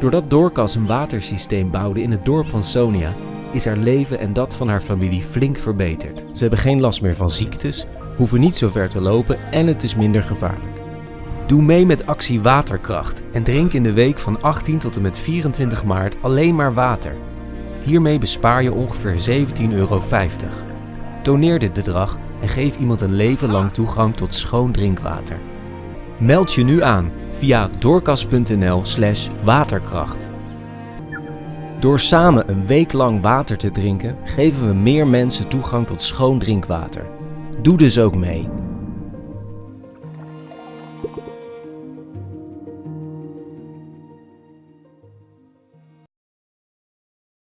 Doordat Dorcas een watersysteem bouwde in het dorp van Sonia, is haar leven en dat van haar familie flink verbeterd. Ze hebben geen last meer van ziektes, hoeven niet zo ver te lopen en het is minder gevaarlijk. Doe mee met actie Waterkracht en drink in de week van 18 tot en met 24 maart alleen maar water. Hiermee bespaar je ongeveer 17,50 euro. Doneer dit bedrag en geef iemand een leven lang toegang tot schoon drinkwater. Meld je nu aan via doorkas.nl/slash waterkracht. Door samen een week lang water te drinken, geven we meer mensen toegang tot schoon drinkwater. Doe dus ook mee.